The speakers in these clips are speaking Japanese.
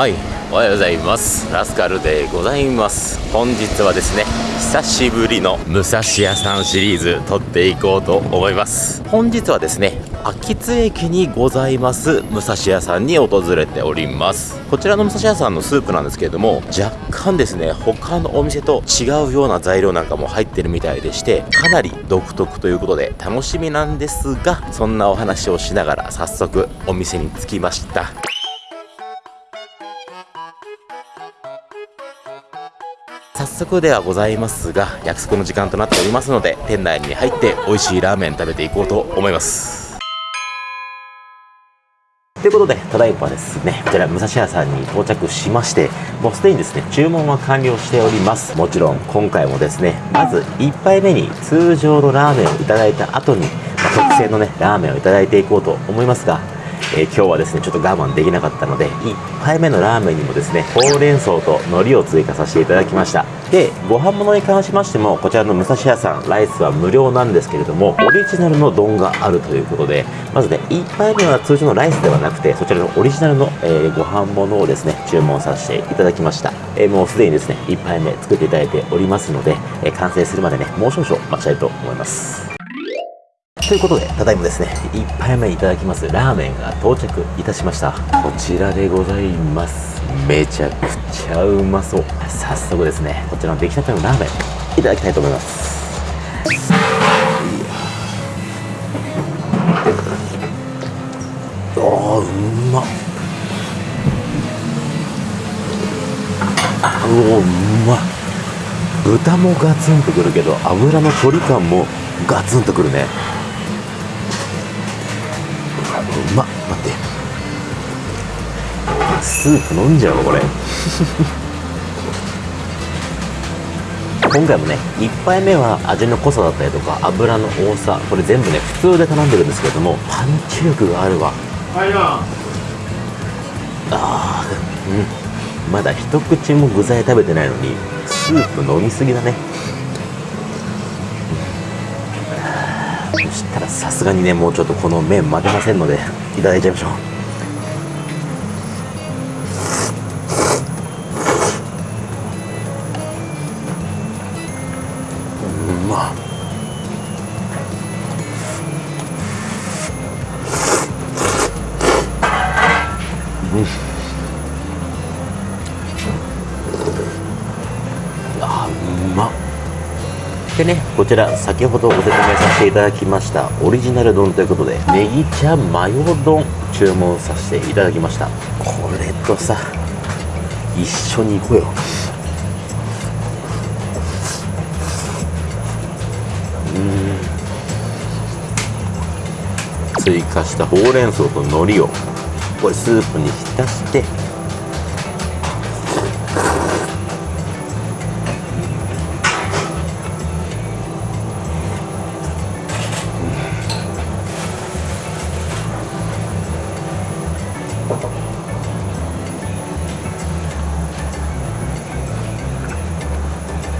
はいおはようございます。ラスカルでございます。本日はですね久しぶりの武蔵屋さんシリーズ撮っていこうと思います。本日はですね秋津駅にございます。武蔵屋さんに訪れております。こちらの武蔵屋さんのスープなんですけれども若干ですね他のお店と違うような材料なんかも入ってるみたいでしてかなり独特ということで楽しみなんですがそんなお話をしながら早速お店に着きました。早速ではございますが約束の時間となっておりますので店内に入って美味しいラーメン食べていこうと思います。ということでただいまですねこちら武蔵屋さんに到着しましてもうすでにですね注文は完了しております。もちろん今回もですねまず1杯目に通常のラーメンをいただいた後に、特製のねラーメンをいただいていこうと思いますがえー、今日はですねちょっと我慢できなかったので1杯目のラーメンにもですねほうれん草と海苔を追加させていただきました。でご飯物に関しましてもこちらの武蔵屋さんライスは無料なんですけれどもオリジナルの丼があるということでまずね1杯目は通常のライスではなくてそちらのオリジナルの、えー、ご飯物をですね注文させていただきました、えー、もうすでにですね1杯目作っていただいておりますので、え完成するまでねもう少々待ちたいと思います。ということで、ただいまですね、1杯目いただきますラーメンが到着いたしました。こちらでございます。めちゃくちゃうまそう。早速ですね、こちらの出来たてのラーメン、いただきたいと思います。ああ、うまっ。おお、うまっ。豚もガツンとくるけど、油の距離感もガツンとくるね。スープ飲んじゃうわこれ。今回もね1杯目は味の濃さだったりとか油の多さこれ全部ね普通で頼んでるんですけれどもパンチ力があるわ。あうん。まだ一口も具材食べてないのにスープ飲みすぎだね。そしたらさすがにねもうちょっとこの麺混ぜませんのでいただいちゃいましょううでねこちら先ほどご説明させていただきましたオリジナル丼ということでネギ茶マヨ丼注文させていただきました。これとさ一緒に行こうよ。う追加したほうれん草と海苔をこれスープに浸して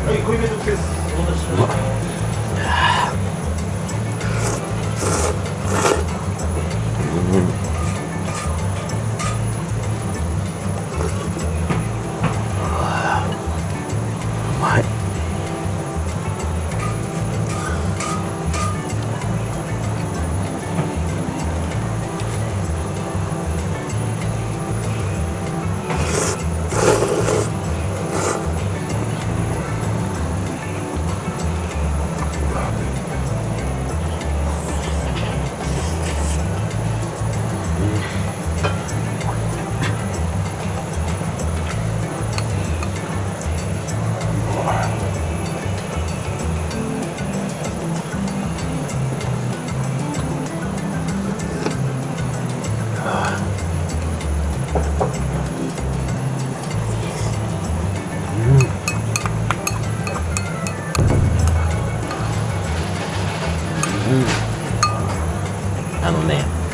あの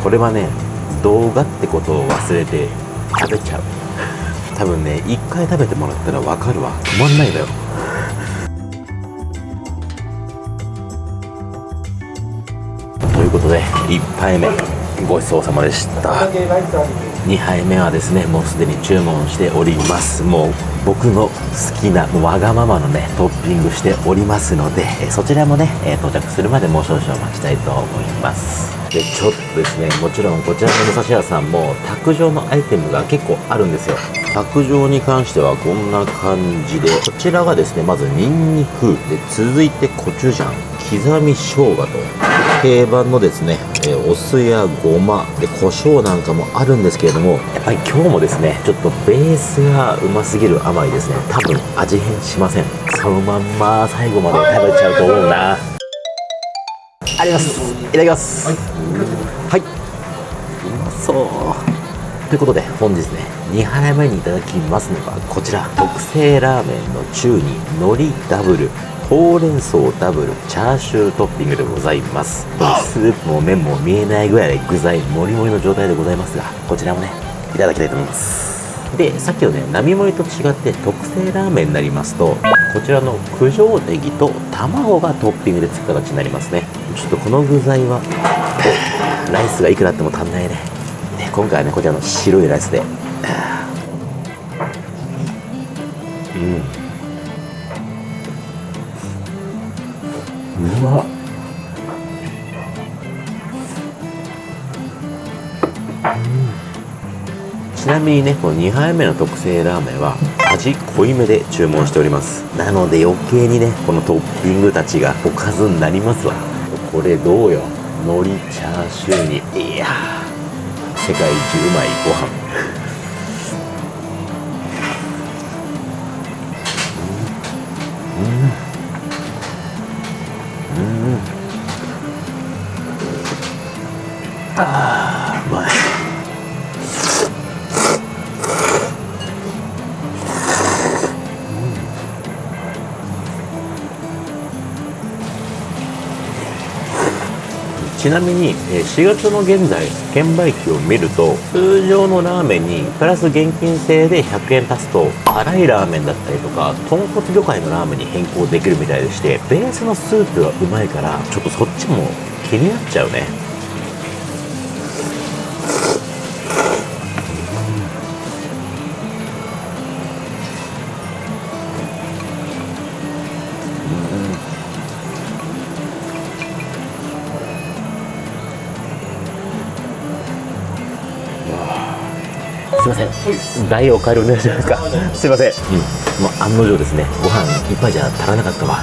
これはね動画ってことを忘れて食べちゃう。多分ね一回食べてもらったら分かるわ。止まんないのよ。ということで1杯目ごちそうさまでした。2杯目はですねもうすでに注文しております。もう僕の好きなわがままのねトッピングしておりますのでそちらもね到着するまでもう少々待ちたいと思います。でちょっとですねもちろんこちらの武蔵屋さんも卓上のアイテムが結構あるんですよ。卓上に関してはこんな感じでこちらがですねまずニンニク。で続いてコチュジャン。刻み生姜と。定番のですね、えお酢やごま。で胡椒なんかもあるんですけれども。やっぱり今日もですねちょっとベースがうますぎる甘いですね。多分味変しません。そのまんま最後まで食べちゃうと思うな。あります。いただきます。はい、うまそう。ということで本日ね2杯目にいただきますのがこちら。特製ラーメンの中に海苔ダブルほうれん草ダブルチャーシュートッピングでございます。スープも麺も見えないぐらい具材もりもりの状態でございますがこちらもねいただきたいと思います。でさっきのね並盛りと違って特製ラーメンになりますとこちらの九条ネギと卵がトッピングでつく形になりますね。ちょっとこの具材はライスがいくらあっても足んないね。ね今回はねこちらの白いライスで。うん。みにねこの2杯目の特製ラーメンは味濃いめで注文しております。なので余計にねこのトッピングたちがおかずになりますわ。これどうよ。海苔チャーシューに。いや世界一うまいご飯。ちなみに4月の現在券売機を見ると通常のラーメンにプラス現金制で100円足すと辛いラーメンだったりとか豚骨魚介のラーメンに変更できるみたいでしてベースのスープがうまいからちょっとそっちも気になっちゃうね。すいません。大おかえりお願いしますか。すいません、うん、もう案の定ですね。ご飯いっぱいじゃ足らなかったわ。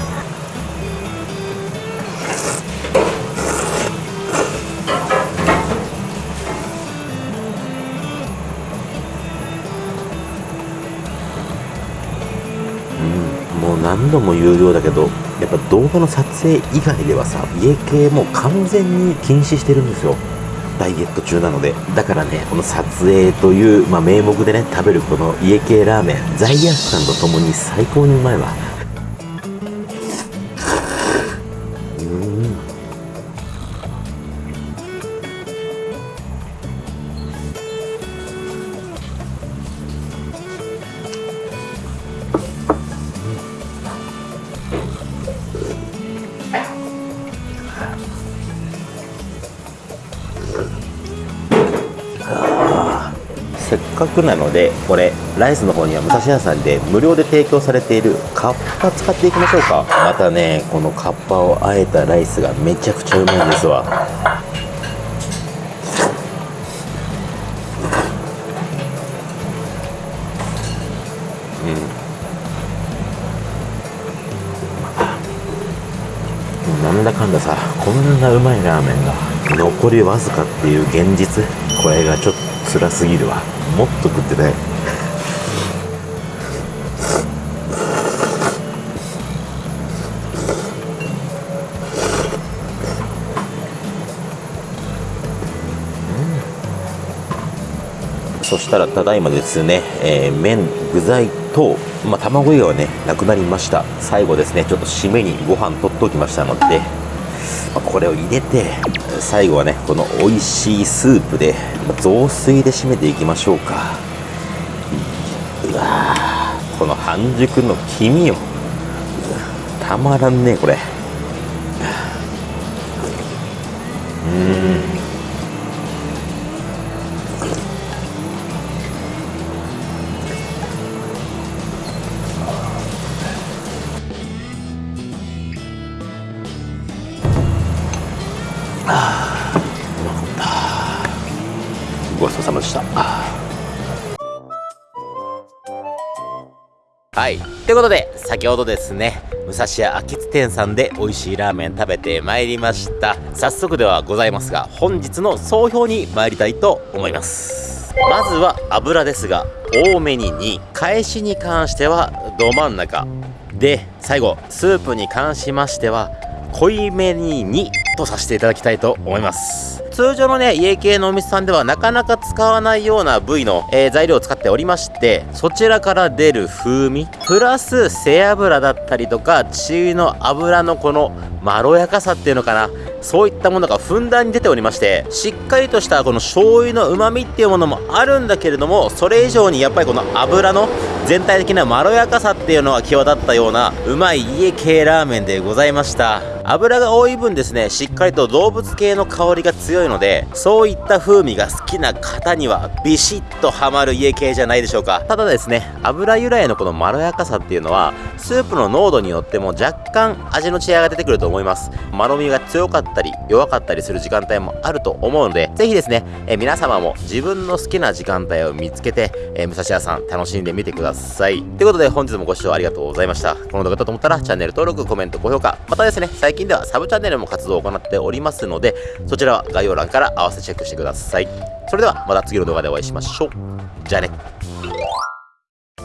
うん。もう何度も言うようだけどやっぱ動画の撮影以外ではさ家系も完全に禁止してるんですよ。ダイエット中なのでだからねこの撮影という、まあ、名目でね食べるこの家系ラーメン罪悪感とともに最高にうまいわ。せっかくなのでこれライスの方には武蔵屋さんで無料で提供されているカッパ使っていきましょうか。またねこのカッパをあえたライスがめちゃくちゃうまいんですわ。うん。なんだかんださこんなうまいラーメンが残りわずかっていう現実これがちょっと辛すぎるわ。もっと食ってないそしたらただいまですね、えー、麺具材と、まあ、卵以外はねなくなりました。最後ですねちょっと締めにご飯取っておきましたので、ま、これを入れて最後はねこの美味しいスープで雑炊で締めていきましょうか。うわこの半熟の黄身よたまらんねこれ。うん。はいということで先ほどですね武蔵屋秋津店さんで美味しいラーメン食べてまいりました。早速ではございますが本日の総評に参りたいと思います。まずは油ですが多めに2返しに関してはど真ん中。で最後スープに関しましては濃いめに2とさせていただきたいと思います。通常のね家系のお店さんではなかなか使わないような部位の、えー、材料を使っておりましてそちらから出る風味プラス背脂だったりとか血の油のこのまろやかさっていうのかな。そういったものがふんだんに出ておりましてしっかりとしたこの醤油の旨味っていうものもあるんだけれどもそれ以上にやっぱりこの油の全体的なまろやかさっていうのが際立ったようなうまい家系ラーメンでございました。油が多い分ですねしっかりと動物系の香りが強いのでそういった風味が好きな方にはビシッとハマる家系じゃないでしょうか。ただですね油由来のこのまろやかさっていうのはスープの濃度によっても若干味の違いが出てくると思います。まろみが強かったり弱かったりする時間帯もあると思うのでぜひですねえ皆様も自分の好きな時間帯を見つけてえ武蔵屋さん楽しんでみてください。ということで本日もご視聴ありがとうございました。この動画だと思ったらチャンネル登録コメント高評価またですね最最近ではサブチャンネルも活動を行っておりますのでそちらは概要欄から合わせチェックしてくださいそれではまた次の動画でお会いしましょうじゃあね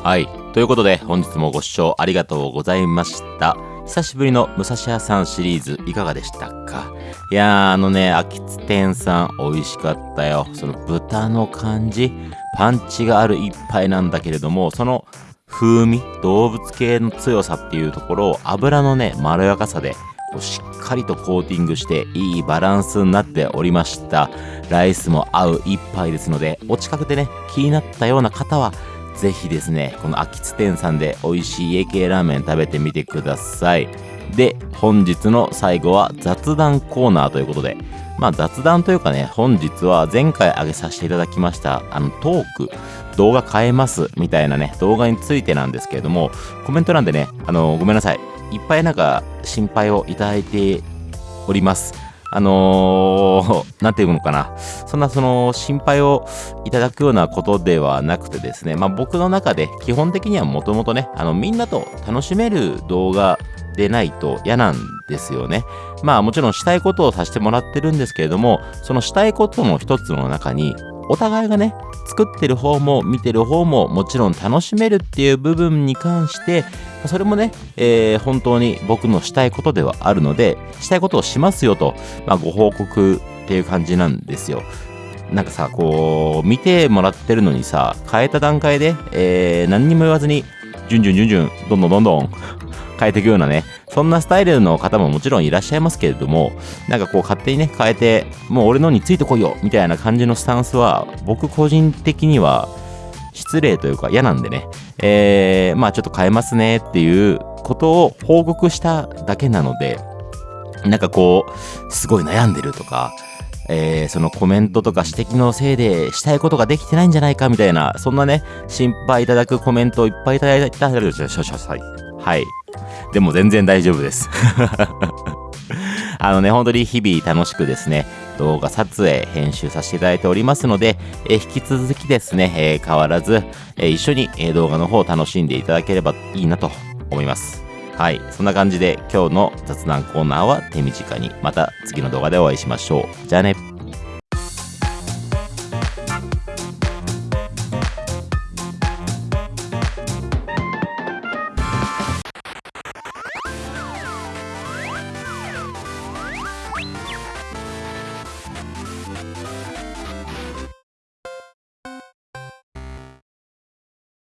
はい。ということで、本日もご視聴ありがとうございました。久しぶりの武蔵屋さんシリーズいかがでしたか？いやー、あのね、秋津店さん美味しかったよ。その豚の感じ、パンチがある一杯なんだけれども、その風味、動物系の強さっていうところを油のね、まろやかさでしっかりとコーティングしていいバランスになっておりました。ライスも合う一杯ですのでお近くでね気になったような方はぜひですねこの秋津店さんで美味しい家系ラーメン食べてみてください。で本日の最後は雑談コーナーということでまあ雑談というかね本日は前回上げさせていただきましたあのトーク動画変えますみたいなね動画についてなんですけれどもコメント欄でねあのごめんなさい。いっぱいなんか心配をいただいております。あのー、なんていうのかな。そんなその心配をいただくようなことではなくてですね、まあ僕の中で基本的にはもともとね、あのみんなと楽しめる動画でないと嫌なんですよね。まあもちろんしたいことをさせてもらってるんですけれども、そのしたいことの一つの中にお互いがね、作ってる方も見てる方ももちろん楽しめるっていう部分に関して、それもね、えー、本当に僕のしたいことではあるので、したいことをしますよと、まあ、ご報告っていう感じなんですよ。なんかさ、こう、見てもらってるのにさ、変えた段階で、えー、何にも言わずに、じゅんじゅんじゅんじゅん、どんどんどんどん変えていくようなね、そんなスタイルの方ももちろんいらっしゃいますけれども、なんかこう勝手にね、変えて、もう俺のについてこいよみたいな感じのスタンスは、僕個人的には失礼というか嫌なんでね、えー、まあちょっと変えますねっていうことを報告しただけなので、なんかこう、すごい悩んでるとか、えー、そのコメントとか指摘のせいでしたいことができてないんじゃないかみたいな、そんなね、心配いただくコメントをいっぱいいただいたら、はい。でも全然大丈夫です。あのね、本当に日々楽しくですね、動画撮影、編集させていただいておりますので、え引き続きですね、え変わらず、え一緒に、え動画の方を楽しんでいただければいいなと思います。はい。そんな感じで今日の雑談コーナーは手短に。また次の動画でお会いしましょう。じゃあね。